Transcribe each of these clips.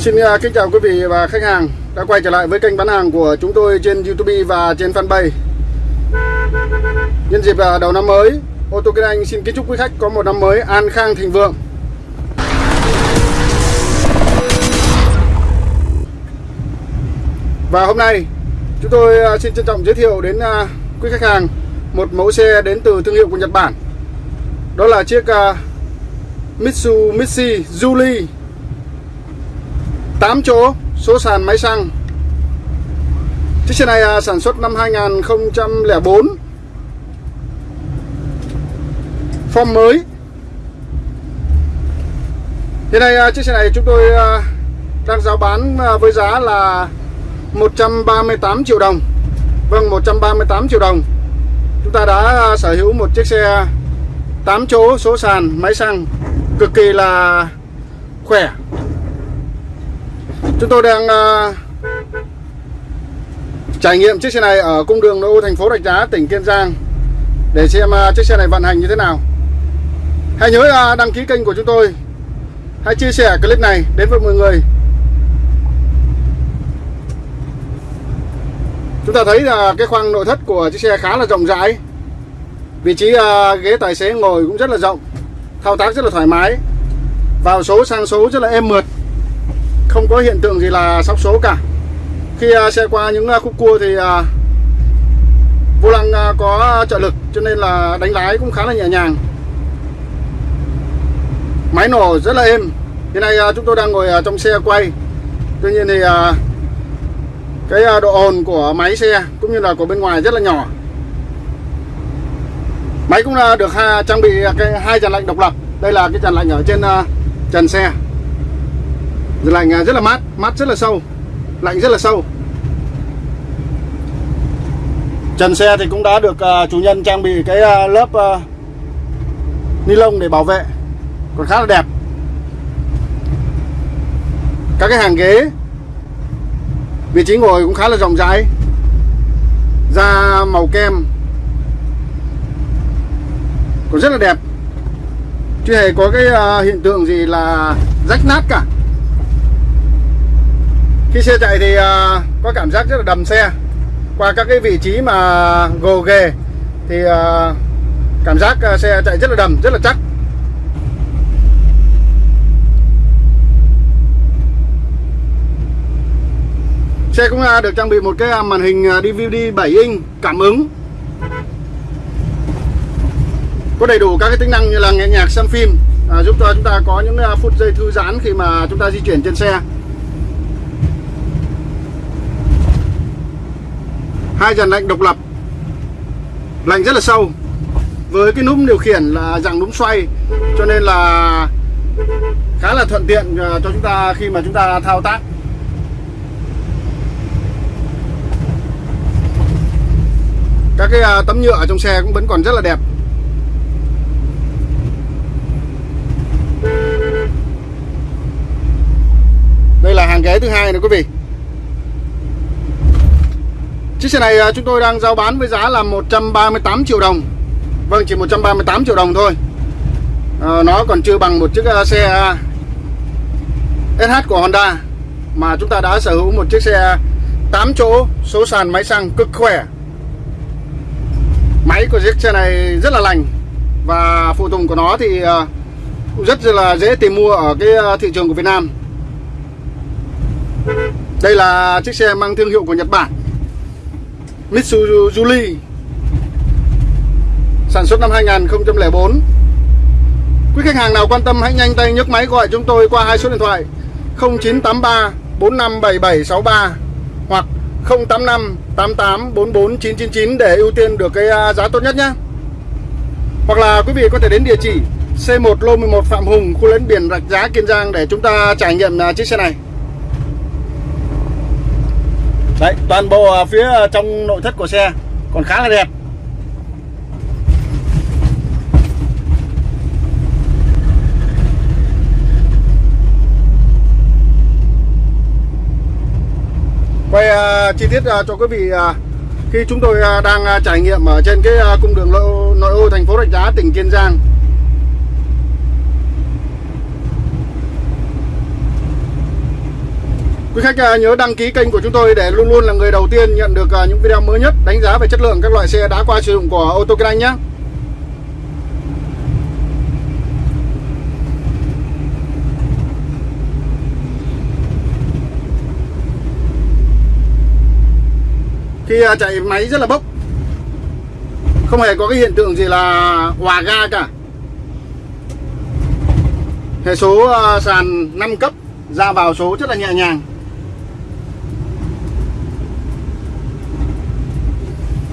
Xin à, kính chào quý vị và khách hàng đã quay trở lại với kênh bán hàng của chúng tôi trên YouTube và trên fanpage. Nhân dịp à, đầu năm mới, ô tô Kinh Anh xin kính chúc quý khách có một năm mới an khang thịnh vượng. Và hôm nay chúng tôi à, xin trân trọng giới thiệu đến quý khách hàng một mẫu xe đến từ thương hiệu của Nhật Bản. Đó là chiếc Mitsubishi Julie 8 chỗ số sàn máy xăng. Chiếc xe này à, sản xuất năm 2004 Form mới. Hiện nay à, chiếc xe này chúng tôi à, đang giao bán à, với giá là 138 triệu đồng. Vâng 138 triệu đồng. Chúng ta đã à, sở hữu một chiếc xe 8 chỗ số sàn máy xăng cực kỳ là khỏe. Chúng tôi đang uh, trải nghiệm chiếc xe này ở cung đường nội ô thành phố Rạch Giá, tỉnh Kiên Giang để xem uh, chiếc xe này vận hành như thế nào. Hãy nhớ uh, đăng ký kênh của chúng tôi. Hãy chia sẻ clip này đến với mọi người. Chúng ta thấy là cái khoang nội thất của chiếc xe khá là rộng rãi. Vị trí uh, ghế tài xế ngồi cũng rất là rộng, thao tác rất là thoải mái. Vào số sang số rất là êm mượt không có hiện tượng gì là sóc số cả. Khi à, xe qua những à, khúc cua thì à, vô lăng có trợ lực, cho nên là đánh lái cũng khá là nhẹ nhàng. Máy nổ rất là êm. Hiện nay chúng tôi đang ngồi trong xe quay. Tuy nhiên thì cái độ ồn của máy xe cũng như là của bên ngoài rất là nhỏ. Máy cũng được trang bị cái hai tràn lạnh độc lập. Đây là cái tràn lạnh ở trên trần xe lạnh à, rất là mát mát rất là sâu, lạnh rất là sâu. Trần xe thì cũng đã được à, chủ nhân trang bị cái à, lớp ni lông để bảo vệ, còn khá là đẹp. Các cái hàng ghế, vị trí ngồi cũng khá là rộng rãi, da màu kem còn rất là đẹp. Chưa hề có cái hiện tượng gì là rách nát cả khi xe chạy thì uh, có cảm giác rất là đầm xe. Qua các cái vị trí mà gồ ghề thì uh, cảm giác uh, xe chạy rất là đầm rất là chắc. Xe cũng uh, được trang bị một cái màn hình DVD 7 inch cảm ứng. Có đầy đủ các cái tính năng như là nghe nhạc xem phim à, giúp cho chúng ta có những phút giây thư giãn khi mà chúng ta di chuyển trên xe. Hai dàn lạnh độc lập. Lạnh rất là sâu. Với cái núm điều khiển là dạng núm xoay, cho nên là khá là thuận tiện à, cho chúng ta khi mà chúng ta thao tác. Các cái à, tấm nhựa ở trong xe cũng vẫn còn rất là đẹp. Đây là hàng ghế thứ hai này quý vị. Chiếc xe này à, chúng tôi đang giao bán với giá là 138 triệu đồng. Vâng chỉ 138 triệu đồng thôi. À, Nó còn chưa bằng một chiếc à, xe à, SH của Honda Mà chúng ta đã sở hữu một chiếc xe 8 chỗ số sàn máy xăng cực khỏe. Máy của chiếc xe này rất là lành Và phụ tùng của nó thì cũng rất là dễ tìm mua ở cái thị trường của Việt Nam. Đây là chiếc xe mang thương hiệu của Nhật Bản. Mitsubishi sản xuất năm 2004 Quý khách hàng nào quan tâm hãy nhanh tay nhấc máy gọi chúng tôi qua hai số điện thoại 0983 457763 hoặc 085 88 44 999 để ưu tiên được cái à, giá tốt nhất nhé. Hoặc là quý vị có thể đến địa chỉ C1 Lô 11 Phạm Hùng, khu lấn biển Rạch Giá Kiên Giang để chúng ta trải nghiệm à, chiếc xe này. Đấy, toàn bộ phía ờ, trong nội thất của xe. Còn khá là đẹp. Quay uh, chi tiết uh, cho quý vị uh, khi chúng tôi uh, đang uh, trải nghiệm ở trên cái uh, cung đường nội ô thành phố Rạch Giá, tỉnh Kiên Giang. Quý khách à, nhớ đăng ký kênh của chúng tôi để luôn luôn là người đầu tiên nhận được à, những video mới nhất đánh giá về chất lượng các loại xe đã qua sử dụng của ô tô Kinh Anh nhé. Khi à, chạy máy rất là bốc. Không hề có cái hiện tượng gì là hòa ga cả. Hệ số sàn 5 cấp ra vào số rất là nhẹ nhàng.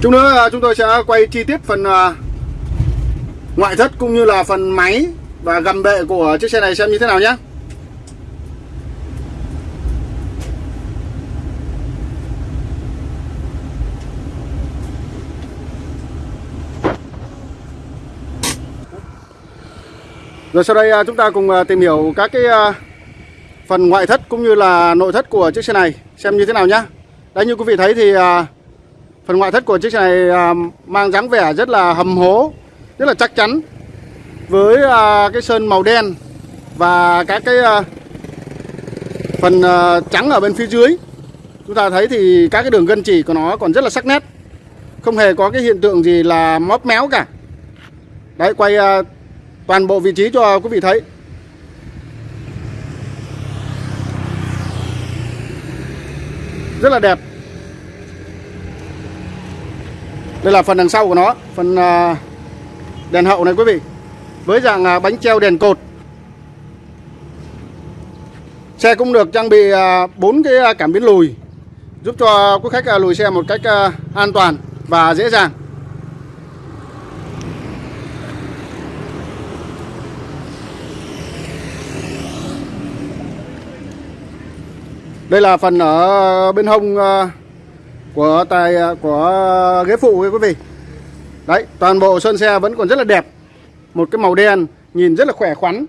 Chút nữa à, chúng tôi sẽ quay chi tiết phần à, ngoại thất cũng như là phần máy và gầm bệ của chiếc xe này xem như thế nào nhé. Rồi sau đây à, chúng ta cùng tìm hiểu các cái phần ngoại thất cũng như là nội thất của chiếc xe này xem như thế nào nhé. Đấy, như quý vị thấy thì Phần ngoại thất của chiếc xe này à, mang dáng vẻ rất là hầm hố, rất là chắc chắn. Với à, cái sơn màu đen và các cái à, phần trắng ở bên phía dưới. Chúng ta thấy thì các cái đường gân chỉ của nó còn rất là sắc nét. Không hề có cái hiện tượng gì là móp méo cả. Đấy, quay toàn bộ vị trí cho quý vị thấy. Rất là đẹp Đây là phần đằng sau của nó, Phần à, đèn hậu này quý vị. Với dạng à, bánh treo đèn cột. Xe cũng được trang bị à, bốn cái cảm biến lùi, Giúp cho quý khách lùi xe một cách an toàn và dễ dàng. Đây là phần ở bên hông của tài à, của ghế phụ quý vị. Đấy, toàn bộ sơn xe vẫn còn rất là đẹp. Một cái màu đen, nhìn rất là khỏe khoắn.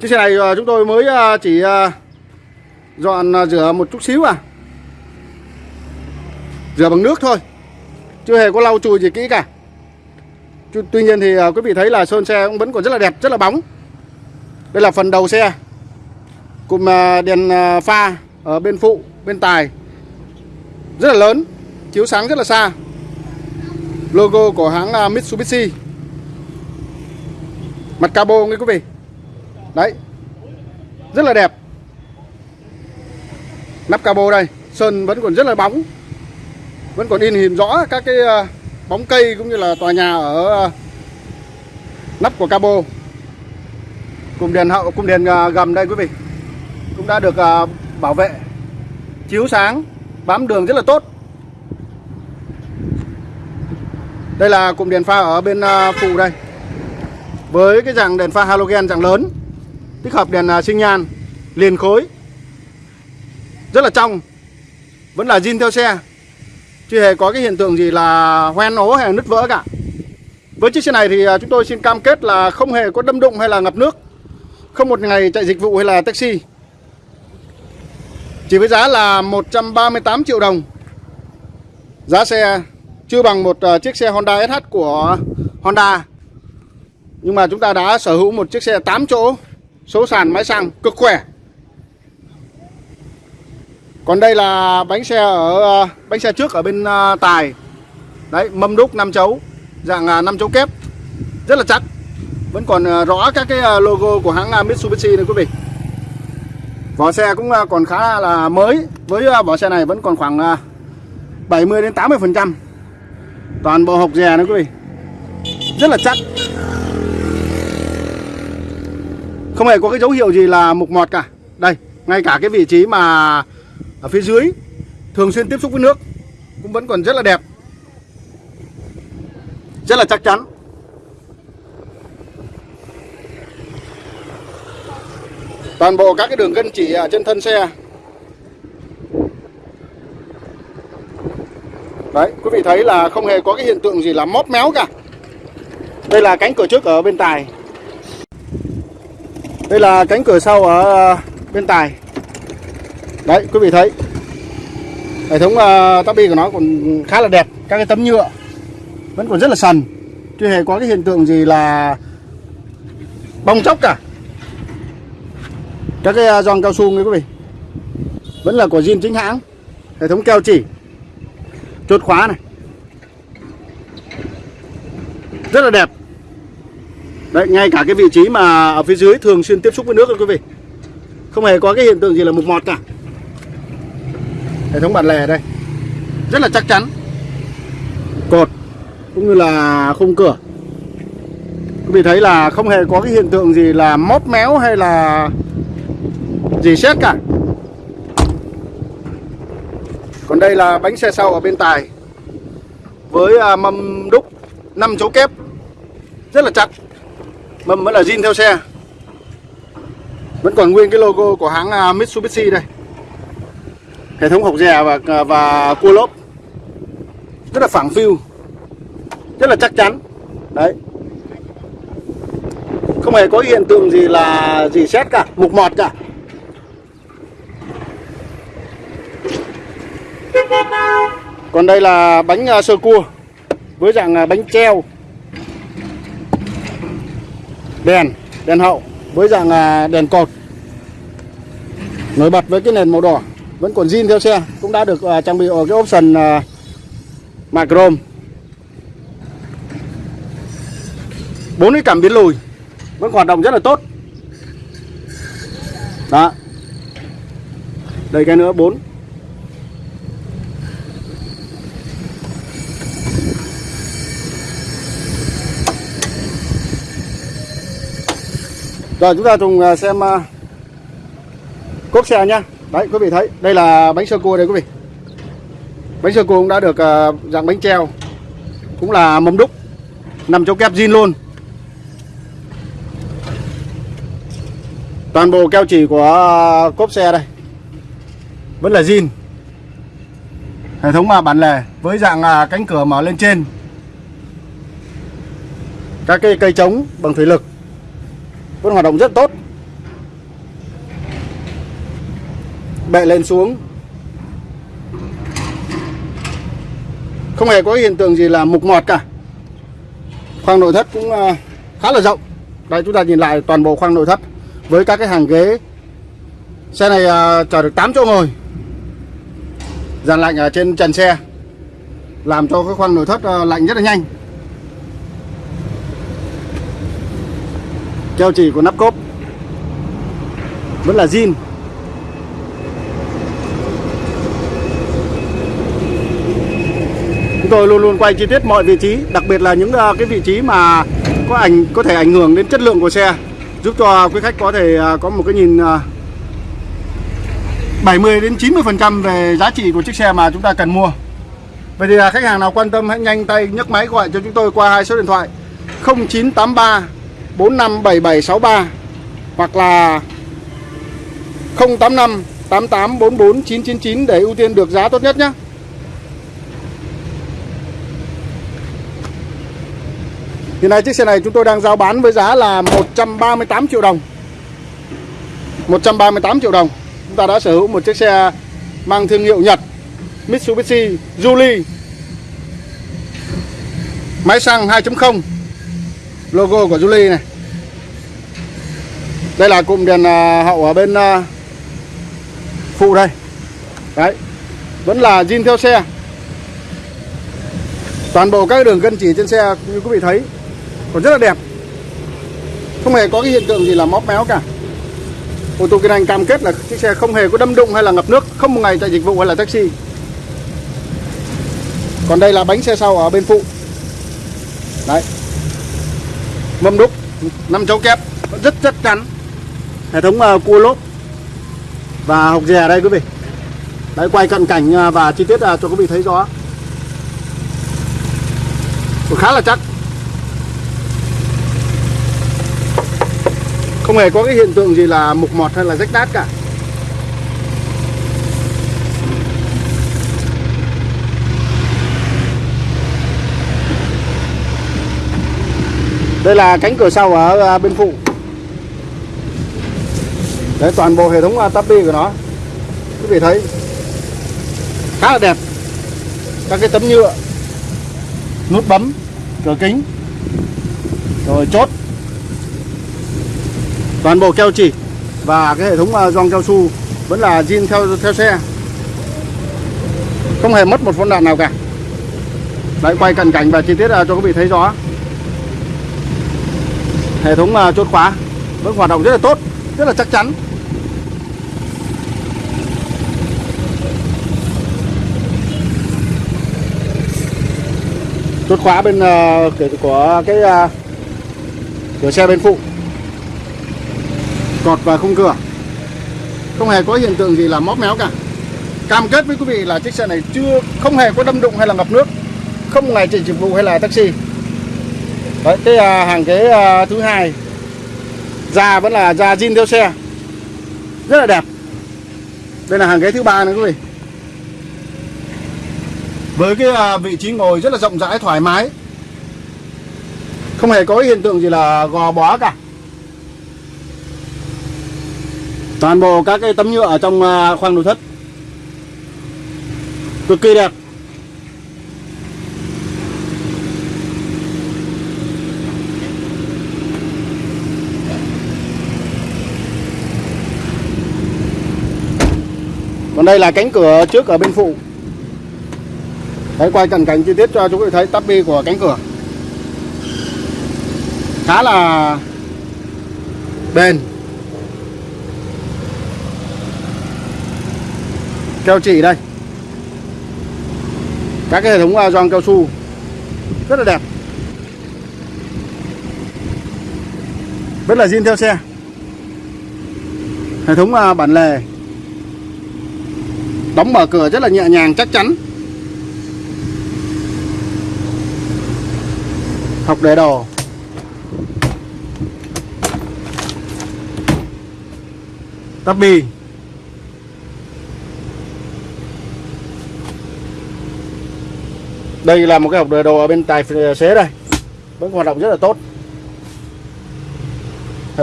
Chiếc xe này à, chúng tôi mới à, chỉ dọn rửa một chút xíu à. Rửa bằng nước thôi. Chưa hề có lau chùi gì kỹ cả. Tuy nhiên thì quý vị thấy là sơn xe cũng vẫn còn rất là đẹp, rất là bóng. Đây là phần đầu xe. Cùng đèn pha ở bên phụ, bên tài. Rất là lớn, chiếu sáng rất là xa. Logo của hãng à, Mitsubishi. Mặt cabo nghe quý vị. Đấy, rất là đẹp. Nắp cabo đây, sơn vẫn còn rất là bóng. Vẫn còn in hình rõ các cái à, bóng cây cũng như là tòa nhà ở à, nắp của cabo. Cùng đèn hậu cùng đèn gầm đây quý vị. Cũng đã được bảo vệ, chiếu sáng, bám đường rất là tốt. Đây là cụm đèn pha ở bên à, phụ đây. Với cái dạng đèn pha halogen dạng lớn, tích hợp đèn à, sinh nhan, liền khối. Rất là trong, vẫn là zin theo xe. Chưa hề có cái hiện tượng gì là hoen ố hay là nứt vỡ cả. Với chiếc xe này thì à, chúng tôi xin cam kết là không hề có đâm đụng hay là ngập nước. Không một ngày chạy dịch vụ hay là taxi chỉ với giá là 138 triệu đồng. Giá xe chưa bằng một ờ, chiếc xe Honda SH của Honda. Nhưng mà chúng ta đã sở hữu một chiếc xe 8 chỗ, Số sàn, máy xăng cực khỏe. Còn đây là bánh xe ở ờ, bánh xe trước ở bên ờ, tài. Đấy, mâm đúc 5 chấu, Dạng 5 chấu kép. Rất là chắc. Vẫn còn rõ các cái logo của hãng Mitsubishi này quý vị. Vỏ xe cũng à, còn khá là mới. Với à, vỏ xe này vẫn còn khoảng 70 à, đến 80 phần trăm. Toàn bộ hộp dè nữa quý vị. Rất là chắc. Không hề có cái dấu hiệu gì là mục mọt cả. Đây, ngay cả cái vị trí mà Ở phía dưới Thường xuyên tiếp xúc với nước Cũng vẫn còn rất là đẹp. Rất là chắc chắn. Toàn bộ các cái đường gân chỉ ở trên thân xe. Đấy quý vị thấy là không hề có cái hiện tượng gì là móp méo cả. Đây là cánh cửa trước ở bên tài. Đây là cánh cửa sau ở à, bên tài. Đấy quý vị thấy. Hệ thống à, uh, tabi của nó còn khá là đẹp các cái tấm nhựa vẫn còn rất là sần. Chưa hề có cái hiện tượng gì là bong chóc cả các cái à, giòn cao su nha quý vị. Vẫn là của zin chính hãng. Hệ thống keo chỉ. Chốt khóa này. Rất là đẹp. Đấy, ngay cả cái vị trí mà ở phía dưới thường xuyên tiếp xúc với nước đó quý vị. Không hề có cái hiện tượng gì là mục mọt cả. Hệ thống bản lề đây. Rất là chắc chắn. Cột cũng như là khung cửa. Quý vị thấy là không hề có cái hiện tượng gì là móp méo hay là gì xét cả à? còn đây là bánh xe sau ở bên tài. Với à, mâm đúc 5 chấu kép. Rất là chặt. Mâm vẫn là zin theo xe. Vẫn còn nguyên cái logo của hãng à, Mitsubishi đây. Hệ thống hộc dè và và cua lốp. Rất là phẳng phiu. Rất là chắc chắn. Đấy. Không hề có hiện tượng gì là gì xét cả, mục mọt cả. Còn đây là bánh à, sơ cua với dạng à, bánh treo. Đèn đèn hậu với dạng à, đèn cột. Nổi bật với cái nền màu đỏ, vẫn còn zin theo xe, cũng đã được trang bị ở cái option mạ chrome bốn cái cảm biến lùi, vẫn hoạt động rất là tốt. Đó. Đây cái nữa, bốn. Rồi chúng ta cùng à, xem à, cốp xe nhá. Đấy quý vị thấy, đây là bánh sơ cua đây quý vị. Bánh sơ cua cũng đã được à, dạng bánh treo. Cũng là mâm đúc. Nằm trong kép zin luôn. Toàn bộ keo chỉ của cốp xe đây. Vẫn là zin. Hệ thống mà bản lề với dạng cánh cửa mở lên trên. Các cái cây trống bằng thủy lực vẫn hoạt động rất tốt. Bệ lên xuống. Không hề có hiện tượng gì là mục mọt cả. Khoang nội thất cũng à, khá là rộng. Đây, chúng ta nhìn lại toàn bộ khoang nội thất với các cái hàng ghế. Xe này à, chở được 8 chỗ ngồi. Dàn lạnh ở trên trần xe làm cho cái khoang nội thất à, lạnh rất là nhanh. Keo chỉ của nắp cốp. Vẫn là zin. Chúng tôi luôn luôn quay chi tiết mọi vị trí, đặc biệt là những ờ, cái vị trí mà có ảnh, có thể ảnh hưởng đến chất lượng của xe, giúp cho quý khách có thể ờ, có một cái nhìn ờ, 70 đến 90 phần trăm về giá trị của chiếc xe mà chúng ta cần mua. Vậy thì khách hàng nào quan tâm hãy nhanh tay nhấc máy gọi cho chúng tôi qua hai số điện thoại 0983 457763 hoặc là 085 8844 999 để ưu tiên được giá tốt nhất nhé. Hiện nay chiếc xe này chúng tôi đang giao bán với giá là 138 triệu đồng 138 triệu đồng Chúng ta đã sở hữu một chiếc xe mang thương hiệu Nhật, Mitsubishi Juli, Máy xăng 2.0 logo của Julie này. Đây là cụm đèn à, hậu ở bên à, phụ đây. Đấy, vẫn là zin theo xe. Toàn bộ các đường gân chỉ trên xe, như quý vị thấy, còn rất là đẹp. Không hề có cái hiện tượng gì là móp méo cả. Ô tô kinh anh cam kết là chiếc xe không hề có đâm đụng hay là ngập nước, không một ngày tại dịch vụ hay là taxi. Còn đây là bánh xe sau ở bên phụ. Đấy mâm đúc năm cháu kép rất chắc chắn hệ thống uh, cua lốp và hộc dè đây quý vị. Đấy quay cận cảnh uh, và chi tiết uh, cho quý vị thấy rõ. Khá là chắc. Không hề có cái hiện tượng gì là mục mọt hay là rách nát cả. Đây là cánh cửa sau ở à, bên phụ. Đấy, toàn bộ hệ thống à, tapi tabi của nó. Quý vị thấy, khá là đẹp. Các cái tấm nhựa, nút bấm, cửa kính, rồi chốt. Toàn bộ keo chỉ và cái hệ thống à, gioăng cao su vẫn là zin theo theo xe. Không hề mất một phân đạn nào cả. Đấy, quay cận cảnh và chi tiết cho quý vị thấy rõ hệ thống à, chốt khóa vẫn hoạt động rất là tốt rất là chắc chắn. Chốt khóa bên uh, của cái uh, cửa xe bên phụ. Cọt và khung cửa. Không hề có hiện tượng gì là móp méo cả. Cam kết với quý vị là chiếc xe này chưa không hề có đâm đụng hay là ngập nước không ngày chỉ dịch vụ hay là taxi đấy cái à, hàng ghế à, thứ hai. Da vẫn là da zin theo xe. Rất là đẹp. Đây là hàng ghế thứ ba nữa quý vị. Với cái à, vị trí ngồi rất là rộng rãi thoải mái. Không hề có hiện tượng gì là gò bó cả. Toàn bộ các cái tấm nhựa ở trong à, khoang nội thất. Cực kỳ đẹp. Còn đây là cánh cửa trước ở bên phụ. Đấy, quay cận cảnh chi tiết cho chúng tôi thấy tắp bi của cánh cửa. Khá là bền. Keo chỉ đây. Các cái hệ thống à, gioăng cao su. Rất là đẹp. Rất là zin theo xe. Hệ thống à, bản lề đóng mở cửa rất là nhẹ nhàng, chắc chắn. Học để đồ. Tắp bi. Đây là một cái hộp đề đồ ở bên tài xế đây. Vẫn hoạt động rất là tốt.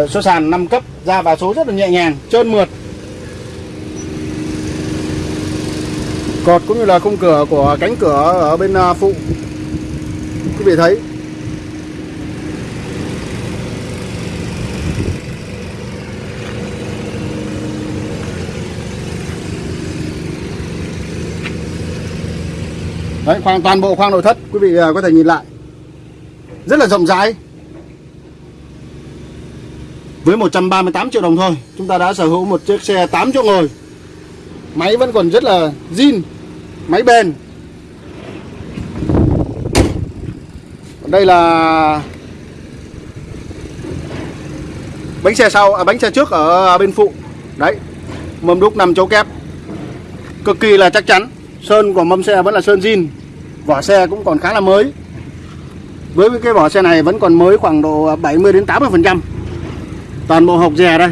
Số sàn 5 cấp, ra vào số rất là nhẹ nhàng, trơn mượt. Cột cũng như là khung cửa của cánh cửa ở bên à, phụ. Quý vị thấy. Đấy, khoang toàn bộ khoang nội thất quý vị à, có thể nhìn lại. Rất là rộng rãi. Với 138 triệu đồng thôi chúng ta đã sở hữu một chiếc xe 8 chỗ ngồi máy vẫn còn rất là zin máy bền. Đây là bánh xe sau à, bánh xe trước ở bên phụ. Đấy mâm đúc nằm chỗ kép. Cực kỳ là chắc chắn sơn của mâm xe vẫn là sơn zin. Vỏ xe cũng còn khá là mới. Với cái vỏ xe này vẫn còn mới khoảng độ 70 đến 80 phần trăm. Toàn bộ hộp dè đây.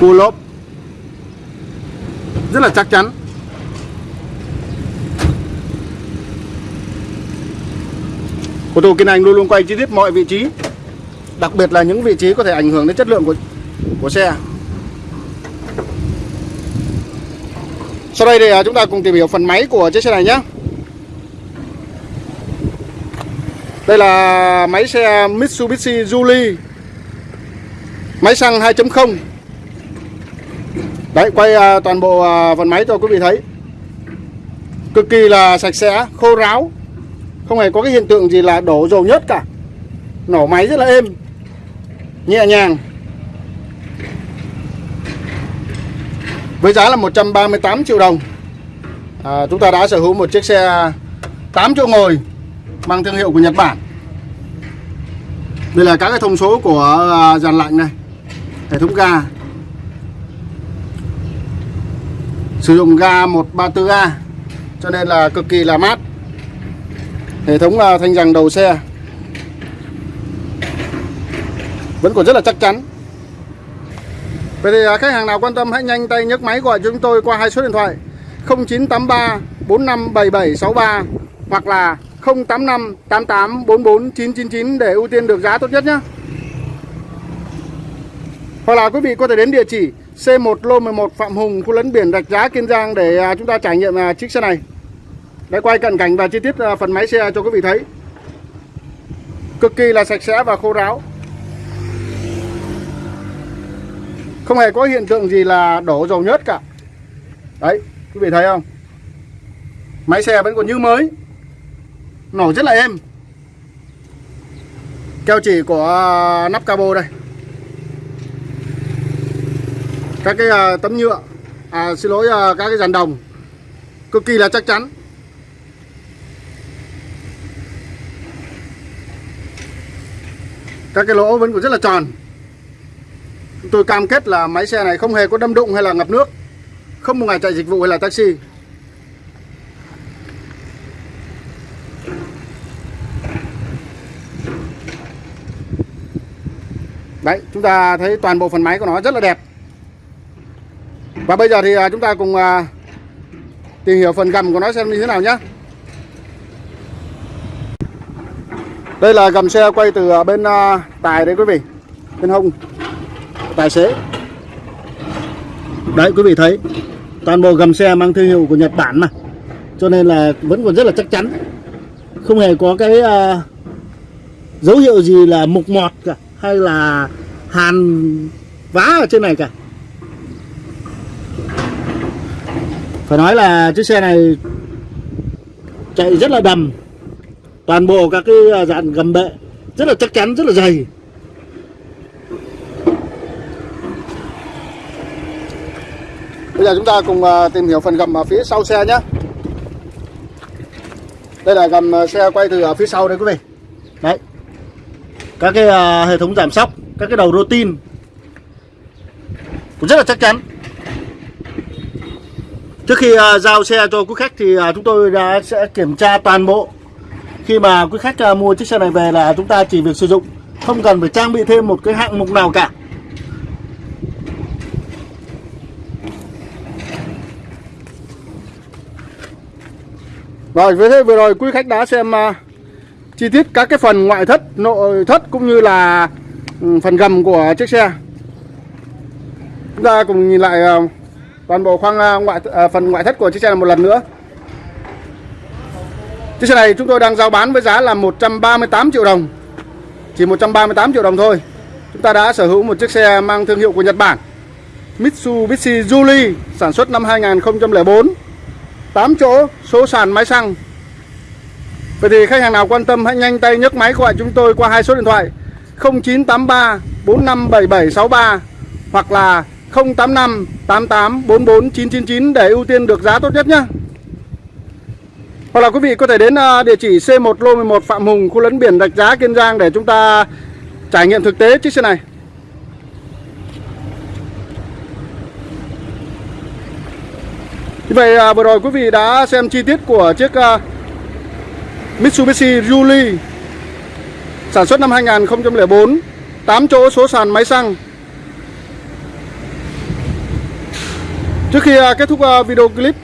Cua lốp rất là chắc chắn. Ô tô Kiên Anh luôn luôn quay chi tiết mọi vị trí, Đặc biệt là những vị trí có thể ảnh hưởng đến chất lượng của của xe. Sau đây thì à, chúng ta cùng tìm hiểu phần máy của chiếc xe này nhé. Đây là máy xe Mitsubishi Julie Máy xăng 2.0 Đấy quay à, toàn bộ à, phần máy cho quý vị thấy. Cực kỳ là sạch sẽ, khô ráo. Không hề có cái hiện tượng gì là đổ dầu nhất cả. Nổ máy rất là êm. Nhẹ nhàng. Với giá là 138 triệu đồng. À, Chúng ta đã sở hữu một chiếc xe 8 chỗ ngồi Mang thương hiệu của Nhật Bản. Đây là các cái thông số của à, dàn lạnh này Hệ thống ga. Sử dụng ga 134A Cho nên là cực kỳ là mát Hệ thống à, thanh rằng đầu xe Vẫn còn rất là chắc chắn Vậy thì à, khách hàng nào quan tâm hãy nhanh tay nhấc máy gọi chúng tôi qua hai số điện thoại 0983 457763 hoặc là 085 88 44 999 để ưu tiên được giá tốt nhất nhé. Hoặc là quý vị có thể đến địa chỉ C1 Lô 11 Phạm Hùng, khu lấn biển Rạch Giá, Kiên Giang để à, chúng ta trải nghiệm à, chiếc xe này. Để quay cận cảnh và chi tiết à, phần máy xe cho quý vị thấy. Cực kỳ là sạch sẽ và khô ráo. Không hề có hiện tượng gì là đổ dầu nhớt cả Đấy quý vị thấy không Máy xe vẫn còn như mới Nổ rất là êm Keo chỉ của nắp cabo đây Các cái à, tấm nhựa. À xin lỗi à, các cái dàn đồng. Cực kỳ là chắc chắn. Các cái lỗ vẫn còn rất là tròn. Chúng tôi cam kết là máy xe này không hề có đâm đụng hay là ngập nước. Không một ngày chạy dịch vụ hay là taxi. Đấy, chúng ta thấy toàn bộ phần máy của nó rất là đẹp. Và bây giờ thì à, chúng ta cùng à, tìm hiểu phần gầm của nó xem như thế nào nhé Đây là gầm xe quay từ à, bên tài đấy quý vị Bên hông Tài xế. Đấy quý vị thấy Toàn bộ gầm xe mang thương hiệu của Nhật Bản mà. Cho nên là vẫn còn rất là chắc chắn. Không hề có cái uh, dấu hiệu gì là mục mọt cả Hay là hàn vá ở trên này cả. Phải nói là chiếc xe này chạy rất là đầm. Toàn bộ các cái ờ, dàn gầm bệ rất là chắc chắn, rất là dày. Bây giờ chúng ta cùng ờ, tìm hiểu phần gầm ở phía sau xe nhé Đây là gầm ờ, xe quay từ ở phía sau đây quý vị. Đấy. Các cái hệ thống giảm sóc Các cái đầu rô tin Cũng rất là chắc chắn. Trước khi à, giao xe cho quý khách thì à, chúng tôi đã sẽ kiểm tra toàn bộ. Khi mà quý khách à, mua chiếc xe này về là chúng ta chỉ việc sử dụng. Không cần phải trang bị thêm một cái hạng mục nào cả. Rồi với thế vừa rồi quý khách đã xem uh, chi tiết các cái phần ngoại thất, nội thất cũng như là ừ, phần gầm của chiếc xe. Chúng ta cùng nhìn lại uh, toàn bộ khoang à, ngoại à, phần ngoại thất của chiếc xe là một lần nữa. Chiếc xe này chúng tôi đang giao bán với giá là 138 triệu đồng. Chỉ 138 triệu đồng thôi. Chúng ta đã sở hữu một chiếc xe mang thương hiệu của Nhật Bản. Mitsubishi Juli sản xuất năm 2004 8 chỗ số sàn máy xăng Vậy thì khách hàng nào quan tâm hãy nhanh tay nhấc máy gọi chúng tôi qua hai số điện thoại 0983 457763 hoặc là 085 88 44 999 để ưu tiên được giá tốt nhất nhé. Hoặc là quý vị có thể đến à, địa chỉ C1 Lô 11 Phạm Hùng, khu lấn biển Rạch Giá, Kiên Giang để chúng ta trải nghiệm thực tế chiếc xe này. Như vậy à, vừa rồi quý vị đã xem chi tiết của chiếc à, Mitsubishi Julie sản xuất năm 2004 8 chỗ số sàn máy xăng Trước khi à, kết thúc à, video clip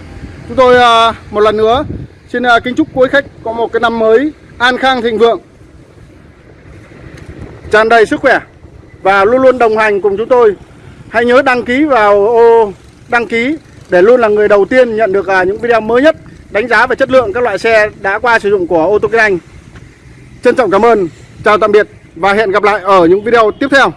chúng tôi à, một lần nữa xin kính chúc quý khách có một cái năm mới an khang thịnh vượng tràn đầy sức khỏe và luôn luôn đồng hành cùng chúng tôi hãy nhớ đăng ký vào ô đăng ký để luôn là người đầu tiên nhận được những video mới nhất đánh giá về chất lượng các loại xe đã qua sử dụng của ô tô kinh anh. Trân trọng cảm ơn, chào tạm biệt và hẹn gặp lại ở những video tiếp theo.